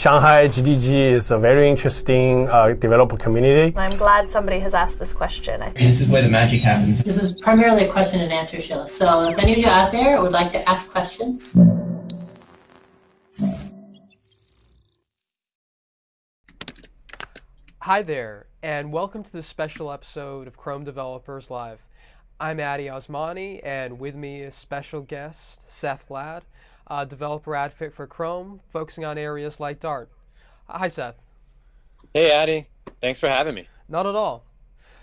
Shanghai GDG is a very interesting uh, developer community. I'm glad somebody has asked this question. This is where the magic happens. This is primarily a question and answer show. So if any of you out there would like to ask questions, Hi there, and welcome to this special episode of Chrome Developers Live. I'm Addy Osmani, and with me is special guest Seth Ladd, a developer advocate for Chrome, focusing on areas like Dart. Hi, Seth. Hey, Addy. Thanks for having me. Not at all.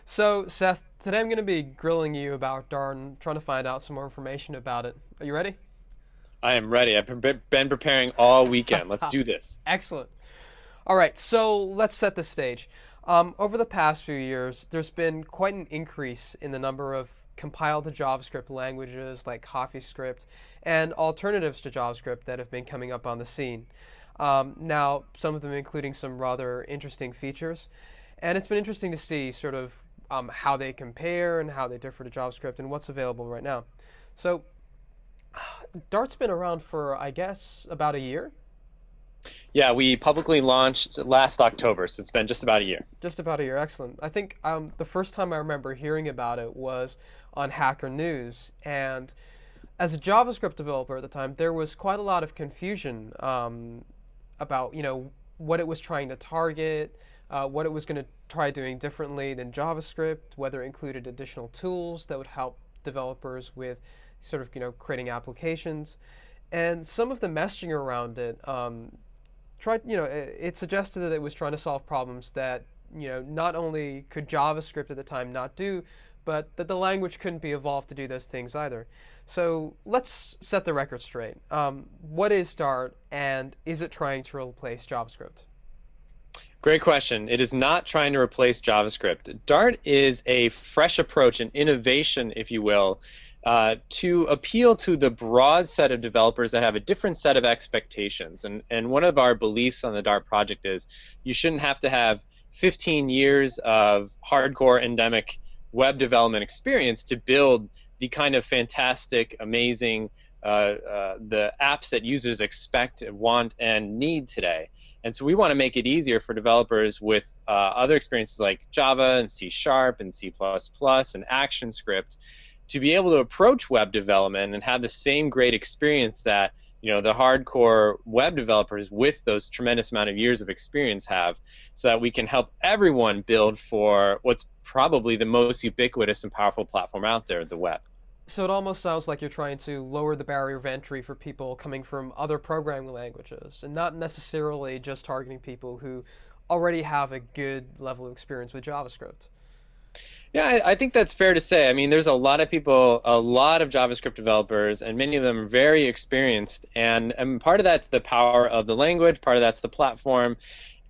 So, Seth, today I'm going to be grilling you about Dart and trying to find out some more information about it. Are you ready? I am ready. I've been preparing all weekend. Let's do this. Excellent. All right, so let's set the stage. Um, over the past few years, there's been quite an increase in the number of compiled to JavaScript languages like CoffeeScript and alternatives to JavaScript that have been coming up on the scene. Um, now, some of them including some rather interesting features. And it's been interesting to see sort of um, how they compare and how they differ to JavaScript and what's available right now. So, Dart's been around for, I guess, about a year. Yeah, we publicly launched last October, so it's been just about a year. Just about a year, excellent. I think um, the first time I remember hearing about it was on Hacker News, and as a JavaScript developer at the time, there was quite a lot of confusion um, about you know what it was trying to target, uh, what it was going to try doing differently than JavaScript, whether it included additional tools that would help developers with sort of you know creating applications, and some of the messaging around it um, tried, you know, it, it suggested that it was trying to solve problems that, you know, not only could JavaScript at the time not do, but that the language couldn't be evolved to do those things either. So let's set the record straight. Um, what is Dart, and is it trying to replace JavaScript? Great question. It is not trying to replace JavaScript. Dart is a fresh approach, an innovation, if you will, uh, to appeal to the broad set of developers that have a different set of expectations. And, and one of our beliefs on the Dart project is you shouldn't have to have 15 years of hardcore endemic web development experience to build the kind of fantastic, amazing, uh, uh, the apps that users expect, want, and need today. And so we want to make it easier for developers with uh, other experiences like Java and C Sharp and C++ and ActionScript to be able to approach web development and have the same great experience that you know the hardcore web developers with those tremendous amount of years of experience have so that we can help everyone build for what's probably the most ubiquitous and powerful platform out there the web. So it almost sounds like you're trying to lower the barrier of entry for people coming from other programming languages and not necessarily just targeting people who already have a good level of experience with javascript yeah, I, I, think that's fair to say. I mean, there's a lot of people, a lot of JavaScript developers, and many of them are very experienced. And, and part of that's the power of the language, part of that's the platform.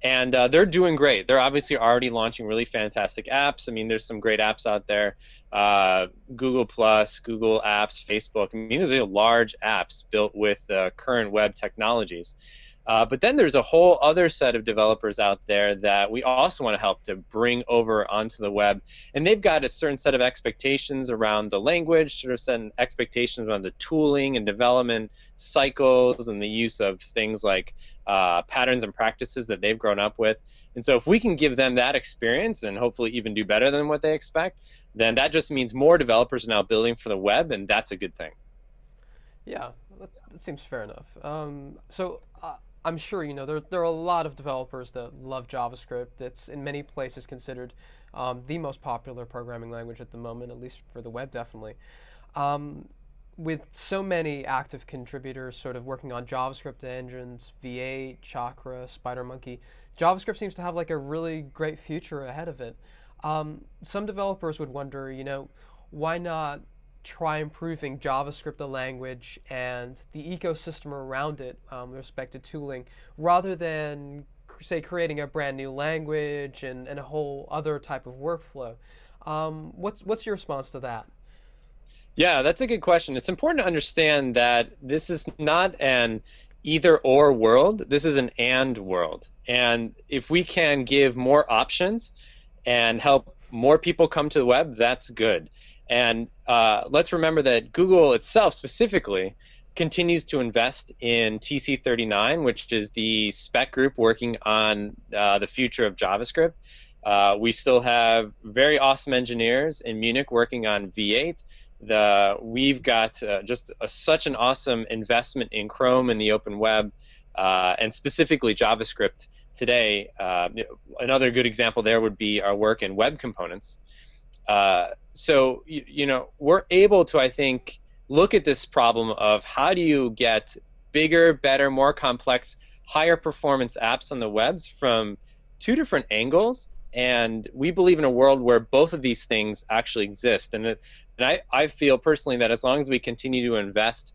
And uh, they're doing great. They're obviously already launching really fantastic apps. I mean, there's some great apps out there uh, Google Plus, Google Apps, Facebook. I mean, these are large apps built with uh, current web technologies. Uh, but then there's a whole other set of developers out there that we also want to help to bring over onto the web. And they've got a certain set of expectations around the language, sort of certain expectations around the tooling and development cycles and the use of things like uh, patterns and practices that they've grown up with. And so if we can give them that experience and hopefully even do better than what they expect, then that just means more developers are now building for the web, and that's a good thing. Yeah, that seems fair enough. Um, so I'm sure you know there there are a lot of developers that love JavaScript. It's in many places considered um, the most popular programming language at the moment, at least for the web, definitely. Um, with so many active contributors sort of working on JavaScript engines, V8, Chakra, SpiderMonkey, JavaScript seems to have like a really great future ahead of it. Um, some developers would wonder, you know, why not try improving JavaScript, the language, and the ecosystem around it um, with respect to tooling, rather than, say, creating a brand new language and, and a whole other type of workflow. Um, what's, what's your response to that? Yeah, that's a good question. It's important to understand that this is not an either or world, this is an and world. And if we can give more options and help more people come to the web, that's good. And uh, let's remember that Google itself specifically continues to invest in TC39, which is the spec group working on uh, the future of JavaScript. Uh, we still have very awesome engineers in Munich working on V8. The we've got uh, just a, such an awesome investment in Chrome and the open web, uh, and specifically JavaScript today. Uh, another good example there would be our work in web components. Uh, so you, you know we're able to, I think, look at this problem of how do you get bigger, better, more complex, higher performance apps on the webs from two different angles. And we believe in a world where both of these things actually exist. And, it, and I, I feel personally that as long as we continue to invest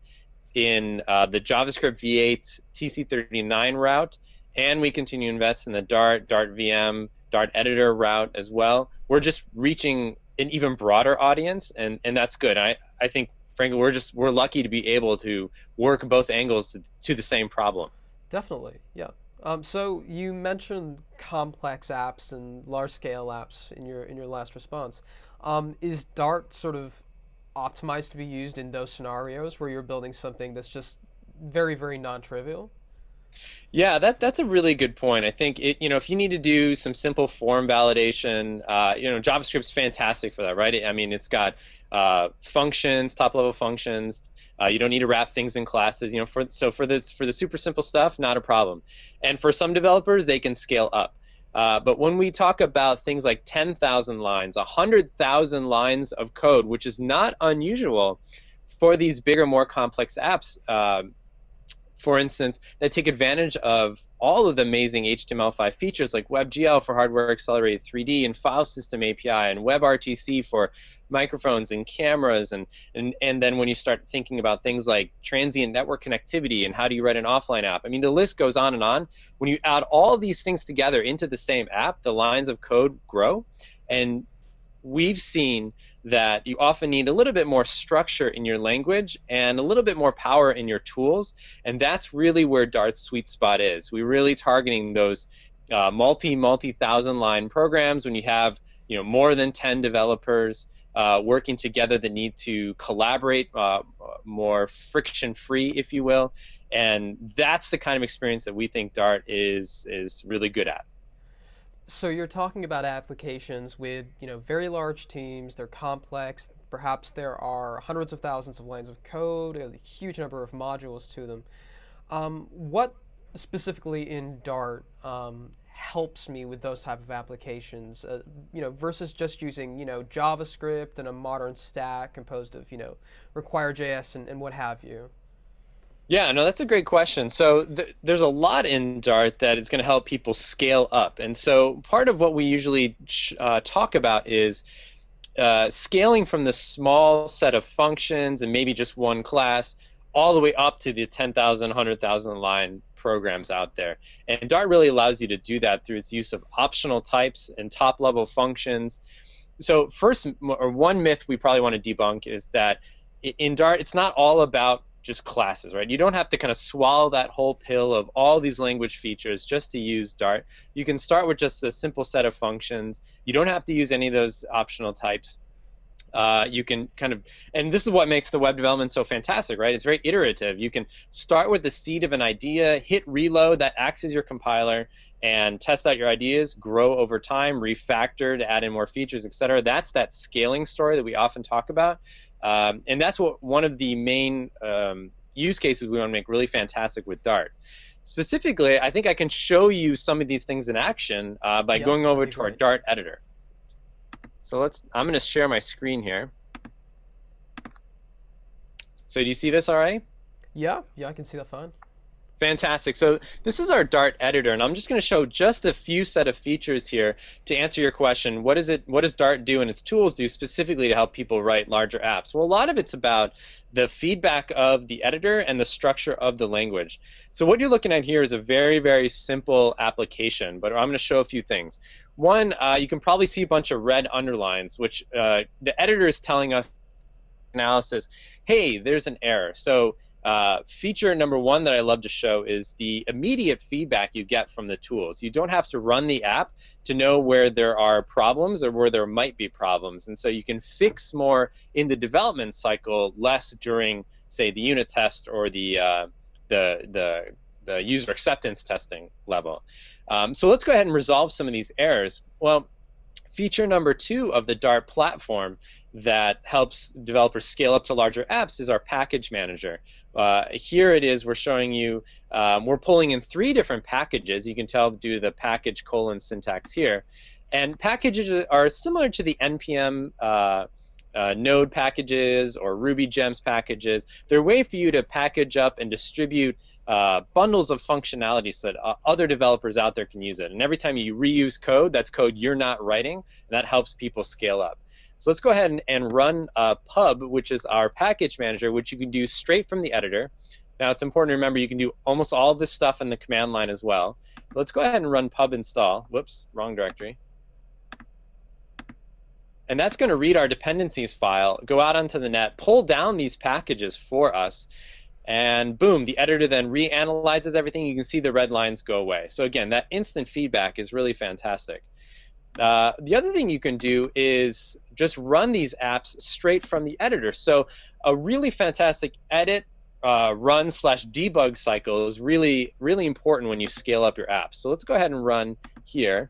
in uh, the javascript v8 tc39 route and we continue to invest in the dart dart vm dart editor route as well we're just reaching an even broader audience and, and that's good I, I think frankly we're just we're lucky to be able to work both angles to, to the same problem definitely yeah um, so you mentioned complex apps and large-scale apps in your in your last response. Um, is Dart sort of optimized to be used in those scenarios where you're building something that's just very very non-trivial? Yeah, that that's a really good point. I think it, you know if you need to do some simple form validation, uh, you know JavaScript's fantastic for that, right? I mean, it's got uh, functions, top level functions. Uh, you don't need to wrap things in classes. You know, for so for this for the super simple stuff, not a problem. And for some developers, they can scale up. Uh, but when we talk about things like 10,000 lines, 100,000 lines of code, which is not unusual for these bigger, more complex apps, uh, for instance, that take advantage of all of the amazing HTML5 features like WebGL for hardware accelerated 3D and file system API and WebRTC for microphones and cameras and, and and then when you start thinking about things like transient network connectivity and how do you write an offline app. I mean the list goes on and on. When you add all these things together into the same app, the lines of code grow and we've seen that you often need a little bit more structure in your language and a little bit more power in your tools. And that's really where Dart's sweet spot is. We're really targeting those uh, multi, multi thousand line programs when you have you know more than 10 developers uh, working together that need to collaborate uh, more friction free, if you will. And that's the kind of experience that we think Dart is is really good at. So you're talking about applications with you know very large teams. They're complex. Perhaps there are hundreds of thousands of lines of code, a huge number of modules to them. Um, what specifically in Dart um, helps me with those type of applications? Uh, you know, versus just using you know JavaScript and a modern stack composed of you know require.js and, and what have you. Yeah, no, that's a great question. So th- there's a lot in Dart that is going to help people scale up, and so part of what we usually uh, talk about is uh, scaling from the small set of functions and maybe just one class all the way up to the 10,000, 100,000 line programs out there. And Dart really allows you to do that through its use of optional types and top level functions. So first, or one myth we probably want to debunk is that in Dart, it's not all about just classes, right? You don't have to kind of swallow that whole pill of all these language features just to use Dart. You can start with just a simple set of functions. You don't have to use any of those optional types. Uh, you can kind of, and this is what makes the web development so fantastic, right? It's very iterative. You can start with the seed of an idea, hit reload, that acts as your compiler, and test out your ideas, grow over time, refactor to add in more features, etc. That's that scaling story that we often talk about. Um, and that's what one of the main um, use cases we want to make really fantastic with Dart. Specifically, I think I can show you some of these things in action uh, by going over to our Dart editor. So let's. I'm going to share my screen here. So do you see this all right? Yeah, yeah, I can see that fine. Fantastic. So this is our Dart editor, and I'm just going to show just a few set of features here to answer your question. What is it? What does Dart do and its tools do specifically to help people write larger apps? Well, a lot of it's about the feedback of the editor and the structure of the language. So what you're looking at here is a very, very simple application, but I'm going to show a few things. One, uh, you can probably see a bunch of red underlines, which uh, the editor is telling us analysis, hey, there's an error. So uh, feature number one that I love to show is the immediate feedback you get from the tools. You don't have to run the app to know where there are problems or where there might be problems. And so you can fix more in the development cycle, less during say, the unit test or the uh, the the the user acceptance testing level. Um, so let's go ahead and resolve some of these errors. Well, feature number two of the Dart platform that helps developers scale up to larger apps is our package manager. Uh, here it is, we're showing you, um, we're pulling in three different packages. You can tell due to the package colon syntax here. And packages are similar to the NPM uh, uh, Node packages or Ruby Gems packages. They're a way for you to package up and distribute uh, bundles of functionality so that uh, other developers out there can use it. And every time you reuse code, that's code you're not writing, and that helps people scale up. So let's go ahead and, and run uh, pub, which is our package manager, which you can do straight from the editor. Now it's important to remember you can do almost all this stuff in the command line as well. Let's go ahead and run pub install. Whoops, wrong directory. And that's going to read our dependencies file, go out onto the net, pull down these packages for us, and boom, the editor then reanalyzes everything. You can see the red lines go away. So again, that instant feedback is really fantastic. Uh, the other thing you can do is just run these apps straight from the editor. So a really fantastic edit, uh, run slash debug cycle is really, really important when you scale up your apps. So let's go ahead and run here.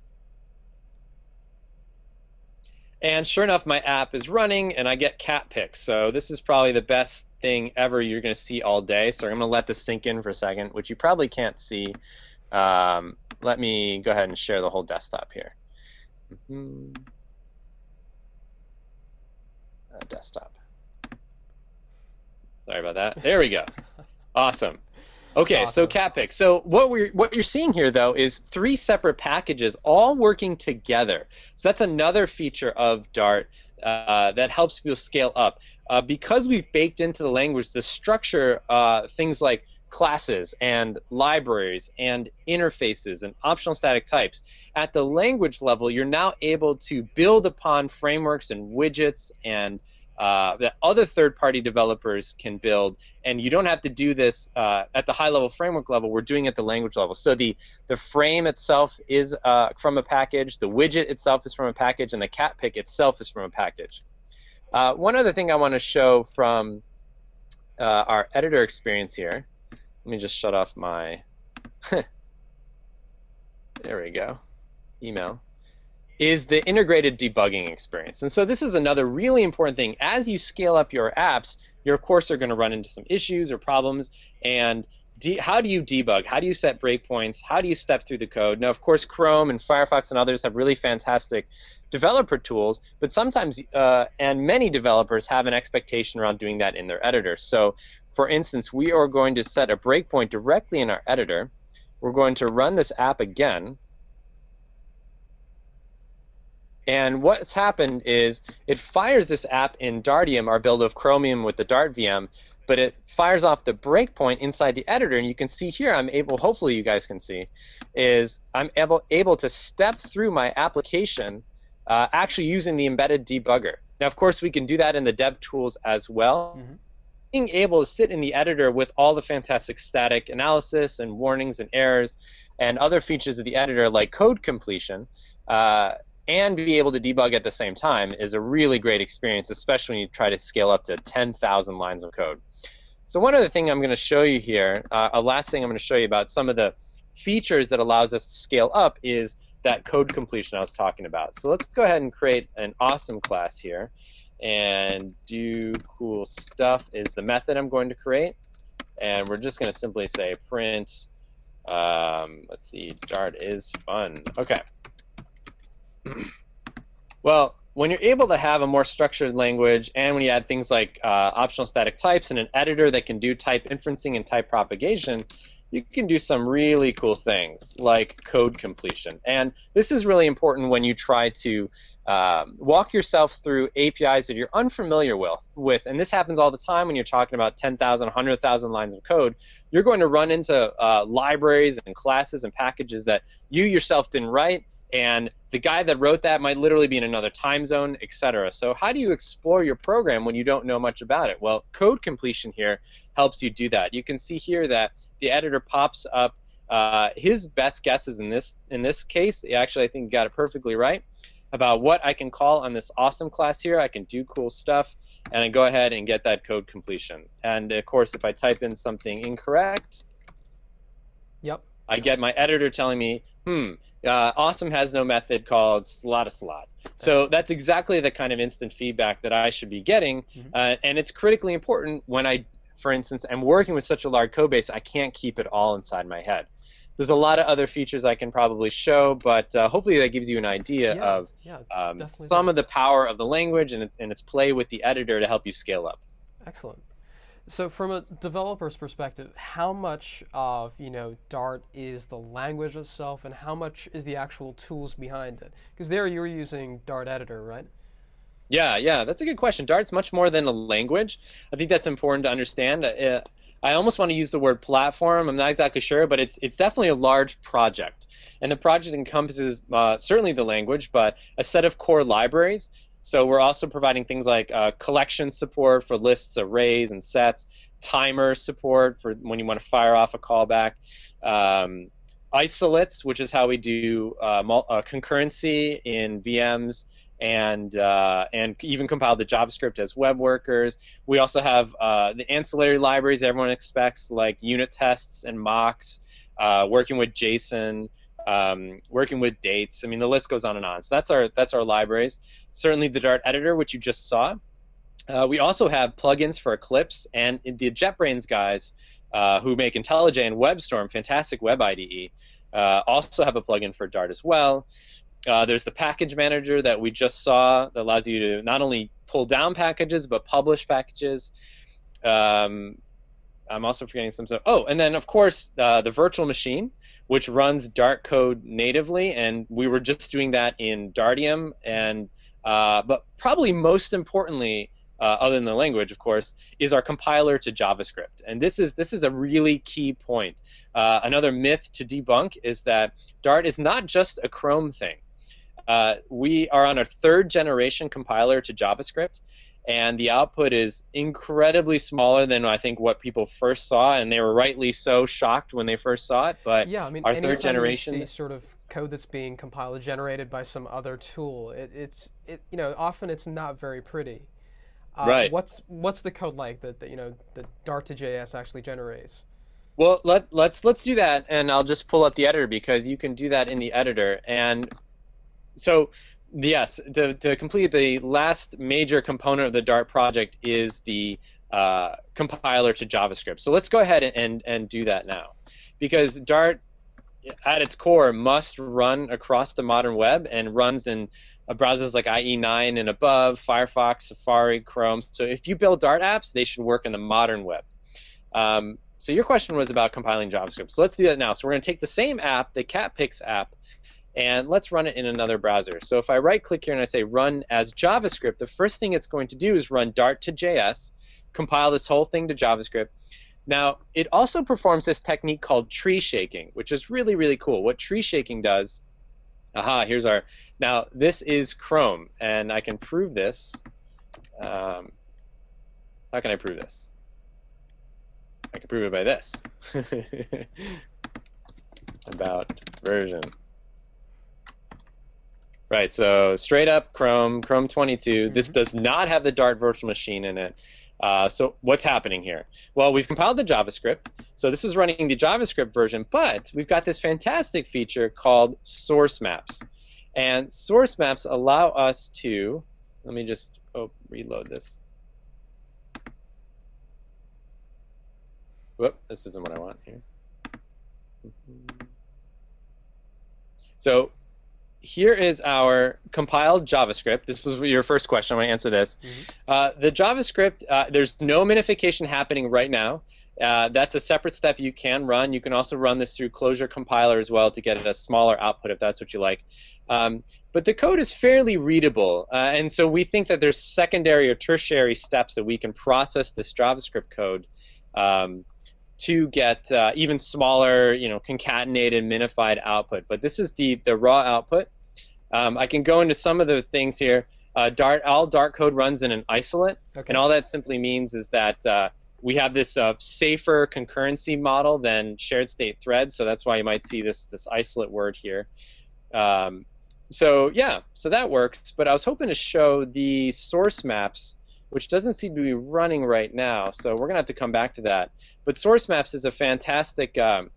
And sure enough, my app is running and I get cat pics. So this is probably the best thing ever you're going to see all day. So I'm going to let this sink in for a second, which you probably can't see. Um, let me go ahead and share the whole desktop here. Mm -hmm. uh, desktop. Sorry about that. There we go. Awesome. Okay, awesome. so Catpic. So what we're what you're seeing here though is three separate packages all working together. So that's another feature of Dart uh, that helps people scale up. Uh, because we've baked into the language the structure, uh, things like classes and libraries and interfaces and optional static types. At the language level, you're now able to build upon frameworks and widgets and uh, that other third-party developers can build, and you don't have to do this uh, at the high-level framework level. We're doing it at the language level. So the the frame itself is uh, from a package, the widget itself is from a package, and the cat pick itself is from a package. Uh, one other thing I want to show from uh, our editor experience here. Let me just shut off my. there we go. Email is the integrated debugging experience. And so this is another really important thing. As you scale up your apps, you of course are going to run into some issues or problems. And how do you debug? How do you set breakpoints? How do you step through the code? Now, of course, Chrome and Firefox and others have really fantastic developer tools, but sometimes, uh, and many developers have an expectation around doing that in their editor. So, for instance, we are going to set a breakpoint directly in our editor. We're going to run this app again. And what's happened is it fires this app in Dartium, our build of Chromium with the Dart VM, but it fires off the breakpoint inside the editor. And you can see here, I'm able, hopefully you guys can see, is I'm able, able to step through my application uh, actually using the embedded debugger. Now, of course, we can do that in the dev tools as well. Mm -hmm. Being able to sit in the editor with all the fantastic static analysis and warnings and errors and other features of the editor like code completion, uh, and be able to debug at the same time is a really great experience, especially when you try to scale up to 10,000 lines of code. So one other thing I'm going to show you here, uh, a last thing I'm going to show you about some of the features that allows us to scale up is that code completion I was talking about. So let's go ahead and create an awesome class here. And do cool stuff is the method I'm going to create. And we're just going to simply say print, um, let's see, Dart is fun. Okay. Well, when you're able to have a more structured language and when you add things like uh, optional static types and an editor that can do type inferencing and type propagation, you can do some really cool things like code completion. And this is really important when you try to um, walk yourself through APIs that you're unfamiliar with, with. And this happens all the time when you're talking about 10,000, 100,000 lines of code. You're going to run into uh, libraries and classes and packages that you yourself didn't write and the guy that wrote that might literally be in another time zone, etc. So how do you explore your program when you don't know much about it? Well, code completion here helps you do that. You can see here that the editor pops up uh, his best guesses in this in this case. Actually, I think he got it perfectly right about what I can call on this awesome class here. I can do cool stuff, and I go ahead and get that code completion. And of course, if I type in something incorrect, Yep. I get my editor telling me, hmm, uh, Awesome has no method called slot a slot. So that's exactly the kind of instant feedback that I should be getting, Mhm. uh, and it's critically important when I, for instance, am working with such a large code base. I can't keep it all inside my head. There's a lot of other features I can probably show, but uh, hopefully that gives you an idea Yeah. of Yeah. um, some does. of the power of the language and, and its play with the editor to help you scale up. Excellent. So, from a developer's perspective, how much of you know Dart is the language itself, and how much is the actual tools behind it? Because there you're using Dart Editor, right? Yeah, yeah, that's a good question. Dart's much more than a language. I think that's important to understand. Uh, I almost want to use the word platform. I'm not exactly sure, but it's it's definitely a large project, and the project encompasses uh, certainly the language, but a set of core libraries. So we're also providing things like uh, collection support for lists, arrays, and sets, timer support for when you want to fire off a callback, um, isolates, which is how we do uh, uh, concurrency in VMs and uh, and even compile the JavaScript as web workers. We also have uh, the ancillary libraries everyone expects, like unit tests and mocks, uh, working with JSON, um, working with dates. I mean, the list goes on and on. So that's our that's our libraries. Certainly, the Dart editor, which you just saw. Uh, we also have plugins for Eclipse and the JetBrains guys uh, who make IntelliJ and WebStorm, fantastic web IDE, uh, also have a plugin for Dart as well. Uh, there's the package manager that we just saw that allows you to not only pull down packages but publish packages. Um, I'm also forgetting some stuff. Oh, and then of course uh, the virtual machine, which runs Dart code natively, and we were just doing that in Dartium. And uh, but probably most importantly, uh, other than the language, of course, is our compiler to JavaScript. And this is this is a really key point. Uh, another myth to debunk is that Dart is not just a Chrome thing. Uh, we are on a third generation compiler to JavaScript, and the output is incredibly smaller than I think what people first saw, and they were rightly so shocked when they first saw it. But Yeah, I mean, our third generation- sort of code that's being compiled generated by some other tool, it, it's it you know often it's not very pretty. Uh, Right. What's what's the code like that, that you know that Dart to JS actually generates? Well, let let's let's do that, and I'll just pull up the editor because you can do that in the editor. And so, yes, to to complete the last major component of the Dart project is the uh, compiler to JavaScript. So let's go ahead and, and and do that now, because Dart, at its core, must run across the modern web and runs in uh, browsers like IE9 and above, Firefox, Safari, Chrome. So if you build Dart apps, they should work in the modern web. Um, so your question was about compiling JavaScript. So let's do that now. So we're going to take the same app, the CatPix app, and let's run it in another browser. So if I right-click here and I say Run as JavaScript, the first thing it's going to do is run Dart to JS, compile this whole thing to JavaScript. Now, it also performs this technique called tree shaking, which is really, really cool. What tree shaking does, aha, here's our, now this is Chrome, and I can prove this. Um, how can I prove this? I can prove it by this. About version. Right, so straight up Chrome, Chrome 22. This does not have the Dart virtual machine in it. Uh, so what's happening here? Well, we've compiled the JavaScript. So this is running the JavaScript version, but we've got this fantastic feature called source maps. And source maps allow us to, let me just oh, reload this. Whoop, this isn't what I want here. So here is our compiled JavaScript. This was your first question. I want to answer this. Uh, the JavaScript, uh, there's no minification happening right now. Uh, that's a separate step you can run. You can also run this through Closure compiler as well to get a smaller output if that's what you like. Um, but the code is fairly readable, uh, and so we think that there's secondary or tertiary steps that we can process this JavaScript code um, to get uh, even smaller, you know, concatenated, minified output. But this is the the raw output. Um, I can go into some of the things here. Uh, Dart, all Dart code runs in an isolate, Okay. and all that simply means is that uh, we have this uh, safer concurrency model than shared state threads. So that's why you might see this this isolate word here. Um, so yeah, so that works. But I was hoping to show the source maps which doesn't seem to be running right now. So we're gonna have to come back to that. But source maps is a fantastic. Um,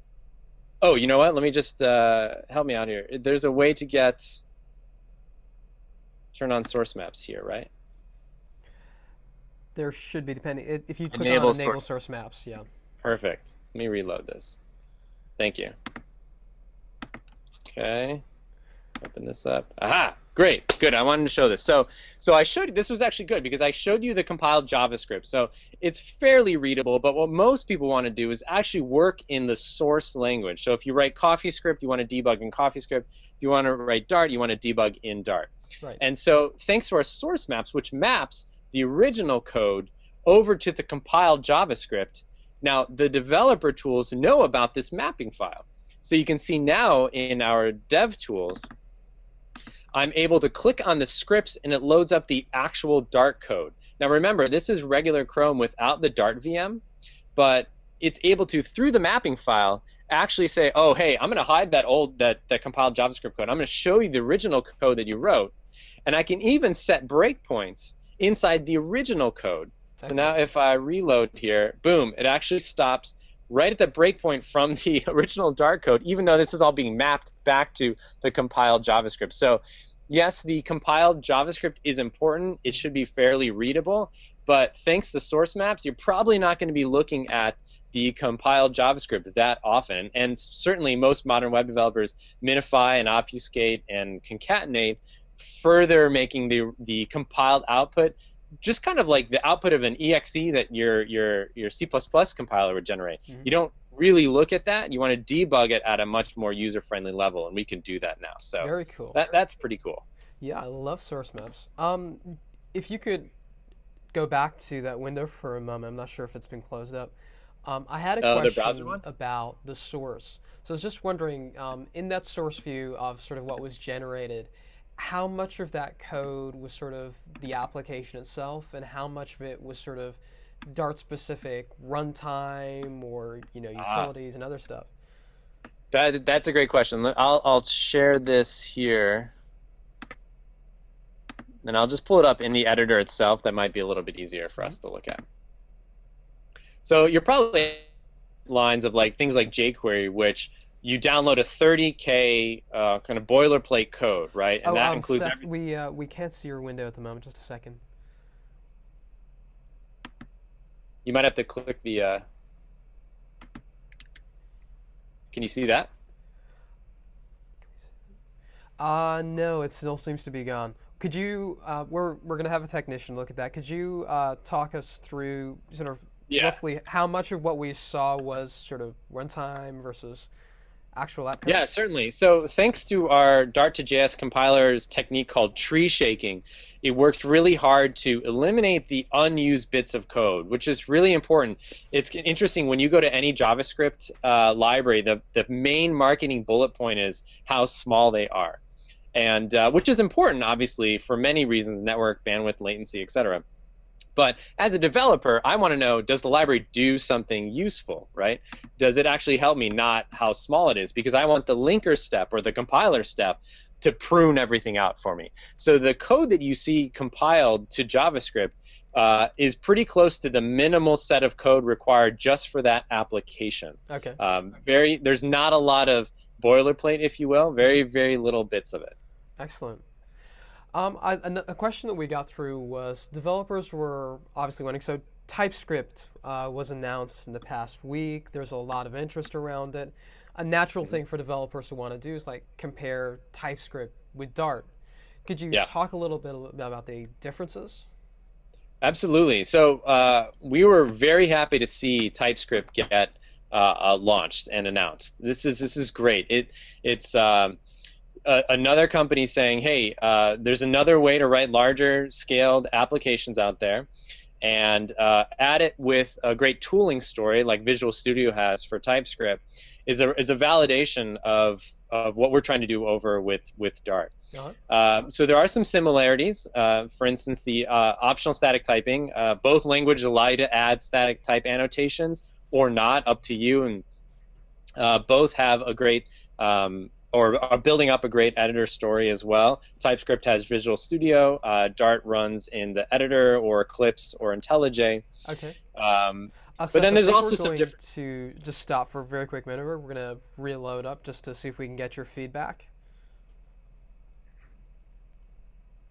oh, you know what? Let me just uh, help me out here. There's a way to get turn on source maps here, right? There should be, depending if you click Enable on enable source- source maps. Yeah. Perfect. Let me reload this. Thank you. Okay. Open this up. Aha! Great. Good. I wanted to show this. So, so I showed this was actually good because I showed you the compiled JavaScript. So it's fairly readable. But what most people want to do is actually work in the source language. So if you write CoffeeScript, you want to debug in CoffeeScript. If you want to write Dart, you want to debug in Dart. Right. And so, thanks to our source maps, which maps the original code over to the compiled JavaScript, now the developer tools know about this mapping file. So you can see now in our dev tools, I'm able to click on the scripts and it loads up the actual Dart code. Now remember, this is regular Chrome without the Dart VM, but it's able to, through the mapping file, actually say, oh, hey, I'm going to hide that old, that, that compiled JavaScript code. I'm going to show you the original code that you wrote. And I can even set breakpoints inside the original code. So now if I reload here, boom, it actually stops right at the breakpoint from the original Dart code, even though this is all being mapped back to the compiled JavaScript. So yes, the compiled JavaScript is important. It should be fairly readable. But thanks to source maps, you're probably not going to be looking at the compiled JavaScript that often. And certainly most modern web developers minify and obfuscate and concatenate, further making the, the compiled output just kind of like the output of an exe that your your your C++ compiler would generate. Mhm. You don't really look at that. You want to debug it at a much more user-friendly level, and we can do that now. So Very cool. that that's pretty cool. Yeah, I love source maps. Um, if you could go back to that window for a moment, I'm not sure if it's been closed up. Um, I had a the question one? about the source. So I was just wondering, um, in that source view of sort of what was generated, how much of that code was sort of the application itself, and how much of it was sort of Dart specific runtime or you know Ah. utilities and other stuff? That that's a great question. I'll I'll share this here. And I'll just pull it up in the editor itself. That might be a little bit easier for us to look at. So you're probably lines of like things like jQuery, which you download a 30k uh, kind of boilerplate code, right? And oh, that um, includes Seth, every- we uh, we can't see your window at the moment. Just a second. You might have to click the. Uh... Can you see that? Uh, no, it still seems to be gone. Could you, uh, we're, we're going to have a technician look at that. Could you uh, talk us through sort of Yeah. roughly how much of what we saw was sort of runtime versus actual app code? Yeah, certainly. So thanks to our Dart to JS compiler's technique called tree shaking, it worked really hard to eliminate the unused bits of code, which is really important. It's interesting when you go to any JavaScript uh, library, the, the main marketing bullet point is how small they are. And uh, which is important, obviously, for many reasons, network, bandwidth, latency, etc. But as a developer, I want to know does the library do something useful, right? Does it actually help me, not how small it is? Because I want the linker step or the compiler step to prune everything out for me. So the code that you see compiled to JavaScript uh, is pretty close to the minimal set of code required just for that application. Okay. Um, very, there's not a lot of boilerplate, if you will. Very, very little bits of it. Excellent. Um, I, a, a question that we got through was developers were obviously wanting, so TypeScript uh, was announced in the past week. There's a lot of interest around it. A natural thing for developers to want to do is like compare TypeScript with Dart. Could you Yeah. talk a little bit about the differences? Absolutely. So uh, we were very happy to see TypeScript get uh, uh, launched and announced. This is this is great. It it's um, a, another company saying, hey, uh, there's another way to write larger scaled applications out there, and uh, add it with a great tooling story like Visual Studio has for TypeScript is a is a validation of of what we're trying to do over with with Dart. Uh, so there are some similarities. Uh, for instance, the uh, optional static typing. Uh, both languages allow you to add static type annotations or not, up to you. And uh, both have a great um, or are building up a great editor story as well. TypeScript has Visual Studio. Uh, Dart runs in the editor or Eclipse or IntelliJ. Okay. Um, Uh, But then there's also we're some going different- to just stop for a very quick minute. We're gonna reload up just to see if we can get your feedback.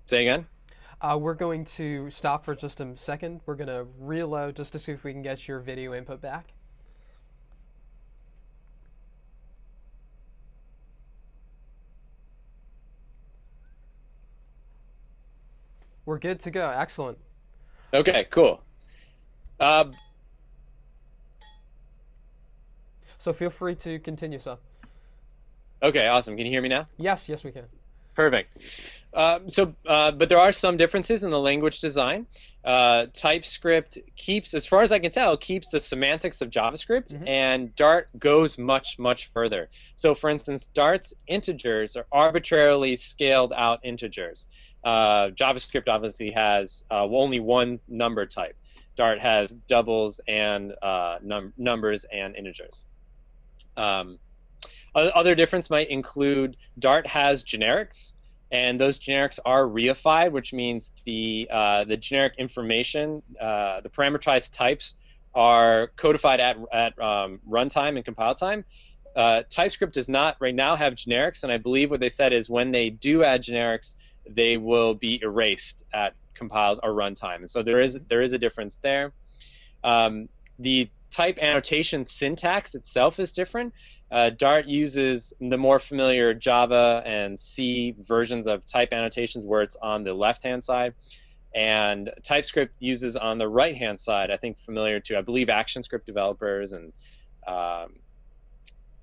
say again. Uh, we're going to stop for just a second. We're gonna reload just to see if we can get your video input back. We're good to go. Excellent. Okay, cool. Uh, So feel free to continue, sir. okay, awesome. Can you hear me now? Yes, yes, we can. Perfect. Um, so, uh, but there are some differences in the language design. Uh, TypeScript keeps, as far as I can tell, keeps the semantics of JavaScript, and Dart goes much, much further. So, for instance, Dart's integers are arbitrarily scaled out integers. Uh, JavaScript obviously has uh, only one number type. Dart has doubles and uh, num- numbers and integers. Um, other difference might include Dart has generics, and those generics are reified, which means the uh, the generic information, uh, the parameterized types, are codified at at um, runtime and compile time. Uh, TypeScript does not right now have generics, and I believe what they said is when they do add generics, they will be erased at compile or runtime, and so there is there is a difference there. Um, the type annotation syntax itself is different. Uh, Dart uses the more familiar Java and C versions of type annotations where it's on the left hand side. And TypeScript uses on the right hand side, I think familiar to, I believe, ActionScript developers and um,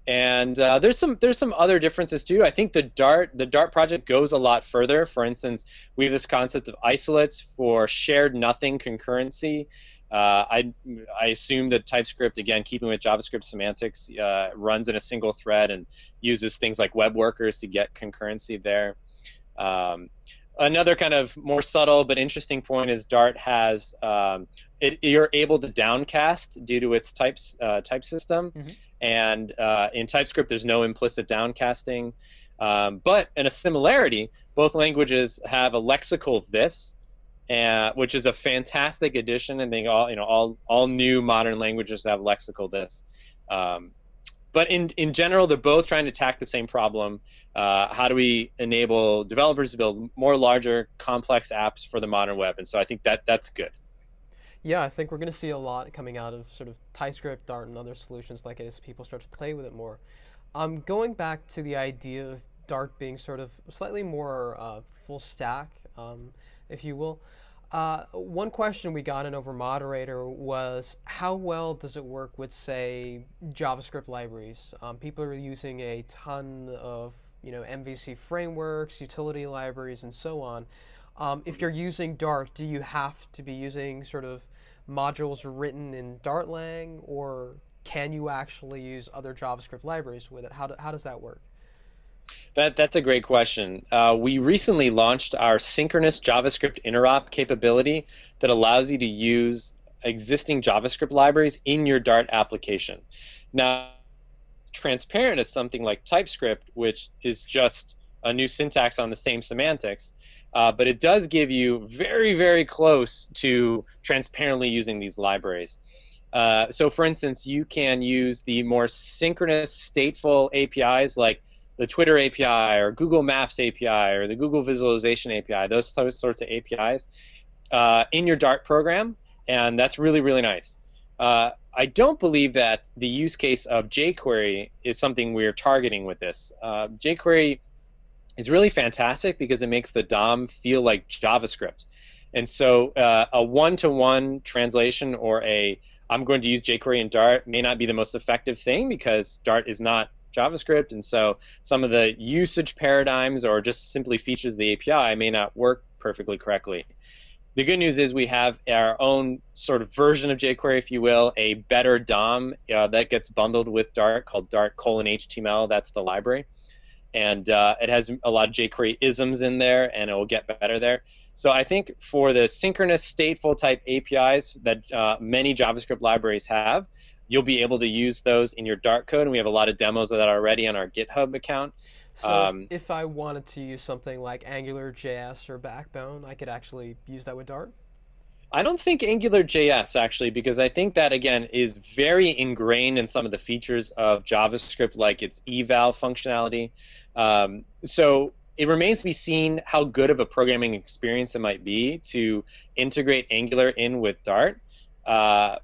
and uh, there's some there's some other differences too. I think the Dart the Dart project goes a lot further. For instance, we have this concept of isolates for shared nothing concurrency. Uh, I I assume that TypeScript, again, keeping with JavaScript semantics, uh, runs in a single thread and uses things like web workers to get concurrency there. Um, another kind of more subtle but interesting point is Dart has um, it, you're able to downcast due to its types uh, type system, and uh, in TypeScript there's no implicit downcasting. Um, but in a similarity, both languages have a lexical this, uh, which is a fantastic addition. And they all you know all all new modern languages have lexical this. Um, but in in general, they're both trying to attack the same problem. Uh, how do we enable developers to build more larger, complex apps for the modern web? And so I think that that's good. Yeah, I think we're going to see a lot coming out of sort of TypeScript, Dart, and other solutions like it as people start to play with it more. Um, going back to the idea of Dart being sort of slightly more uh, full stack, um, if you will. Uh, one question we got in over moderator was how well does it work with, say, JavaScript libraries? Um, people are using a ton of you know MVC frameworks, utility libraries, and so on. Um, if you're using Dart, do you have to be using sort of modules written in Dartlang, or can you actually use other JavaScript libraries with it? How, do, how does that work? That that's a great question. Uh, we recently launched our synchronous JavaScript interop capability that allows you to use existing JavaScript libraries in your Dart application. Now, transparent is something like TypeScript, which is just a new syntax on the same semantics, uh, but it does give you very, very close to transparently using these libraries. Uh, so, for instance, you can use the more synchronous stateful APIs like the Twitter API or Google Maps API or the Google Visualization API, those, sorts of APIs, uh, in your Dart program, and that's really, really nice. Uh, I don't believe that the use case of jQuery is something we're targeting with this. Uh, jQuery is really fantastic because it makes the DOM feel like JavaScript. And so uh, a one-to-one translation or a I'm going to use jQuery and Dart may not be the most effective thing because Dart is not JavaScript, and so some of the usage paradigms or just simply features of the API may not work perfectly correctly. The good news is we have our own sort of version of jQuery, if you will, a better DOM uh, that gets bundled with Dart called Dart colon HTML. That's the library. And uh, it has a lot of jQuery isms in there, and it will get better there. So I think for the synchronous stateful type APIs that uh, many JavaScript libraries have, you'll be able to use those in your Dart code, and we have a lot of demos of that already on our GitHub account. So Um, if, if I wanted to use something like AngularJS or Backbone, I could actually use that with Dart. I don't think AngularJS actually, because I think that again is very ingrained in some of the features of JavaScript, like its eval functionality. Um, so it remains to be seen how good of a programming experience it might be to integrate Angular in with Dart. Uh,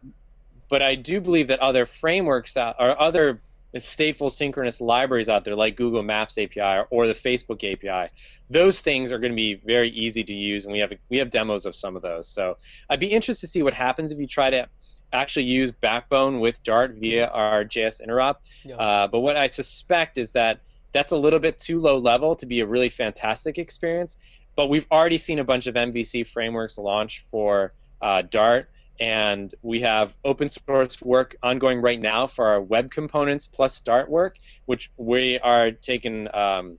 but I do believe that other frameworks out, or other stateful synchronous libraries out there, like Google Maps API or the Facebook API, those things are going to be very easy to use, and we have we have demos of some of those. So I'd be interested to see what happens if you try to actually use Backbone with Dart via our JS interop. Yeah. Uh, but what I suspect is that that's a little bit too low level to be a really fantastic experience. But we've already seen a bunch of MVC frameworks launch for uh, Dart, and we have open source work ongoing right now for our web components plus Dart work, which we are taking, um,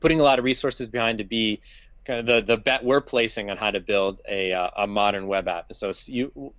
putting a lot of resources behind to be kind of the, the bet we're placing on how to build a, uh, a modern web app. So you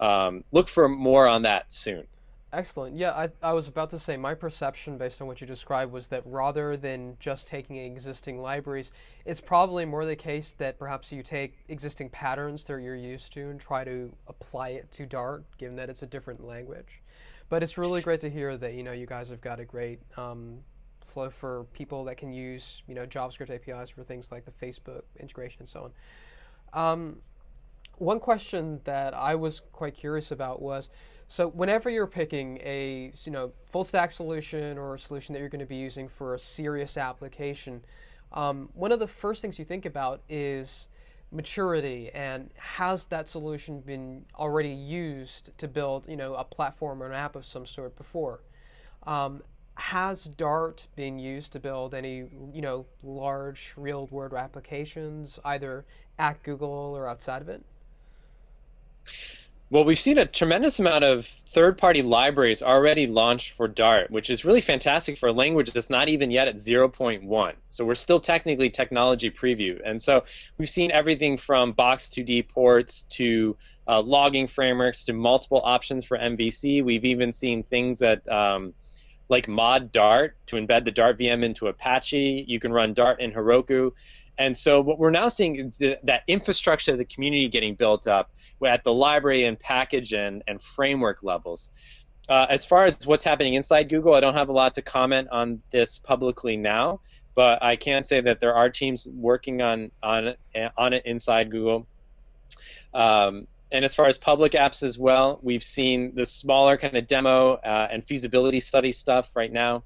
um, look for more on that soon. Excellent. Yeah, I, I was about to say my perception based on what you described was that rather than just taking existing libraries, it's probably more the case that perhaps you take existing patterns that you're used to and try to apply it to Dart, given that it's a different language. But it's really great to hear that you know you guys have got a great um, flow for people that can use you know JavaScript APIs for things like the Facebook integration and so on. Um, one question that I was quite curious about was so whenever you're picking a you know full stack solution or a solution that you're going to be using for a serious application, um, one of the first things you think about is maturity and has that solution been already used to build you know a platform or an app of some sort before. Um, has Dart been used to build any you know large real world applications either at Google or outside of it? Well, we've seen a tremendous amount of third-party libraries already launched for Dart, which is really fantastic for a language that's not even yet at 0.1. So we're still technically technology preview. And so we've seen everything from Box2D ports to uh, logging frameworks to multiple options for MVC. We've even seen things that um, like mod Dart to embed the Dart VM into Apache. You can run Dart in Heroku. And so what we're now seeing is that infrastructure of the community getting built up at the library and package and, and framework levels. Uh, as far as what's happening inside Google, I don't have a lot to comment on this publicly now, but I can say that there are teams working on on on it inside Google. Um, and as far as public apps as well, we've seen the smaller kind of demo uh, and feasibility study stuff right now,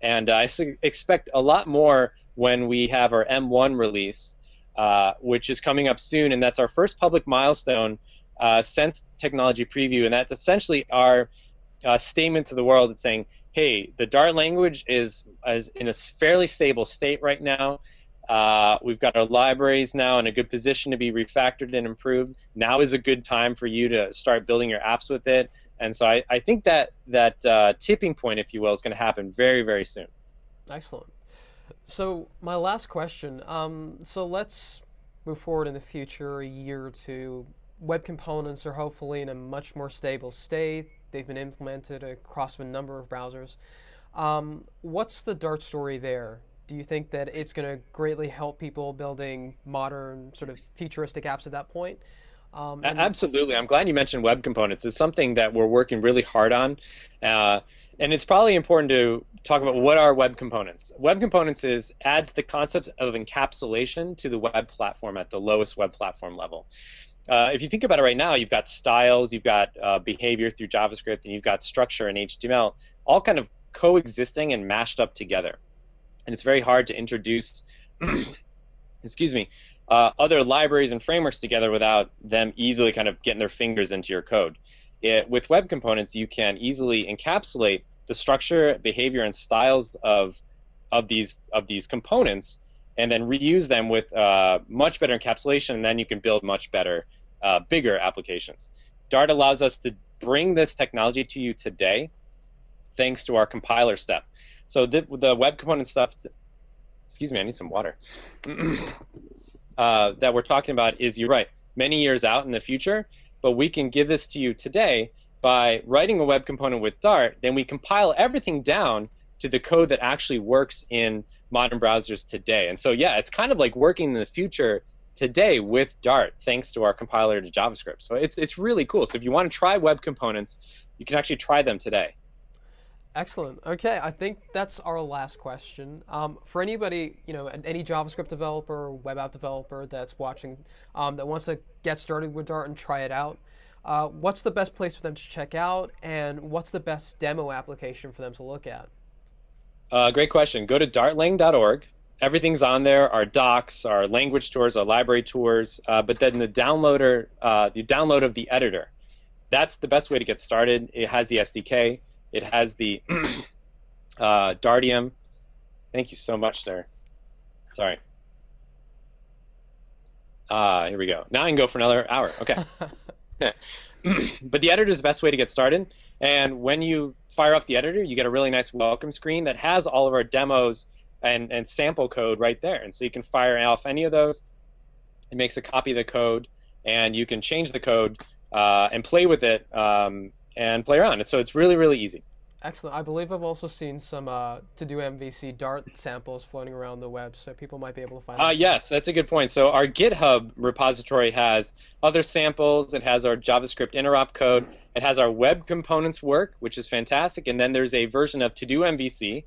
and I expect a lot more when we have our M1 release, uh, which is coming up soon, and that's our first public milestone uh, since Technology Preview, and that's essentially our uh, statement to the world. It's saying, hey, the Dart language is, is in a fairly stable state right now. Uh, we've got our libraries now in a good position to be refactored and improved. Now is a good time for you to start building your apps with it. And so I, I think that that uh, tipping point, if you will, is going to happen very, very soon. Excellent. So my last question. Um, so let's move forward in the future, a year or two. Web components are hopefully in a much more stable state. They've been implemented across a number of browsers. Um, what's the Dart story there? Do you think that it's going to greatly help people building modern, sort of futuristic apps at that point? Um, Absolutely. I'm glad you mentioned web components. It's something that we're working really hard on. Uh, and it's probably important to talk about what are web components. Web components is adds the concept of encapsulation to the web platform at the lowest web platform level. Uh, if you think about it right now, you've got styles, you've got uh, behavior through JavaScript, and you've got structure in HTML, all kind of coexisting and mashed up together. And it's very hard to introduce, excuse me, uh, other libraries and frameworks together without them easily kind of getting their fingers into your code. It, with web components, you can easily encapsulate the structure, behavior, and styles of of these of these components, and then reuse them with uh, much better encapsulation, and then you can build much better, uh, bigger applications. Dart allows us to bring this technology to you today, thanks to our compiler step. So the, the web component stuff, excuse me, I need some water. uh, that we're talking about is you're right, many years out in the future, but we can give this to you today by writing a web component with Dart, then we compile everything down to the code that actually works in modern browsers today. And so, yeah, it's kind of like working in the future today with Dart, thanks to our compiler to JavaScript. So it's it's really cool. So if you want to try web components, you can actually try them today. Excellent. Okay, I think that's our last question. Um, for anybody, you know, any JavaScript developer, web app developer that's watching, um, that wants to get started with Dart and try it out, uh, what's the best place for them to check out, and what's the best demo application for them to look at? Uh, great question. Go to dartlang.org. Everything's on there: our docs, our language tours, our library tours. Uh, but then the downloader, uh, the download of the editor, that's the best way to get started. It has the SDK. It has the uh, Dartium. Thank you so much, sir. Sorry. Ah, here we go. Now I can go for another hour. Okay. but the editor is the best way to get started. And when you fire up the editor, you get a really nice welcome screen that has all of our demos and, and sample code right there. And so you can fire off any of those. It makes a copy of the code, and you can change the code uh, and play with it um, and play around. So it's really, really easy. Excellent. I believe I've also seen some uh, TodoMVC Dart samples floating around the web, so people might be able to find. Uh, yes, that's a good point. So our GitHub repository has other samples. It has our JavaScript interop code. It has our web components work, which is fantastic. And then there's a version of TodoMVC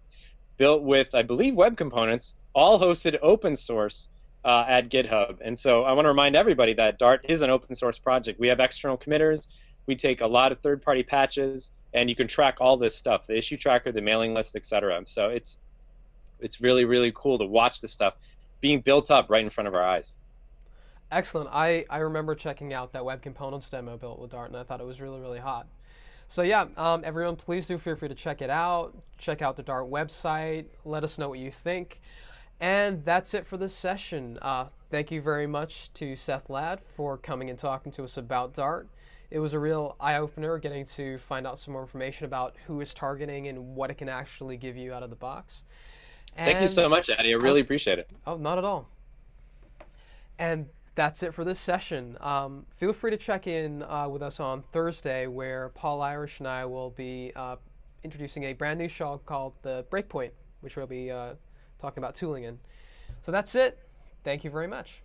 built with, I believe, web components, all hosted open source uh, at GitHub. And so I want to remind everybody that Dart is an open source project. We have external committers. We take a lot of third-party patches and you can track all this stuff the issue tracker the mailing list etc so it's it's really really cool to watch this stuff being built up right in front of our eyes. Excellent. I i remember checking out that web components demo built with dart and i thought it was really really hot. So yeah um, everyone please do feel free to check it out. Check out the dart website. Let us know what you think. And that's it for this session. Uh, thank you very much to seth ladd for coming and talking to us about dart it was a real eye opener getting to find out some more information about who is targeting and what it can actually give you out of the box. And Thank you so much, Addy. I really appreciate it. Oh, not at all. And that's it for this session. Um, feel free to check in uh, with us on Thursday, where Paul Irish and I will be uh, introducing a brand new show called The Breakpoint, which we'll be uh, talking about tooling in. So that's it. Thank you very much.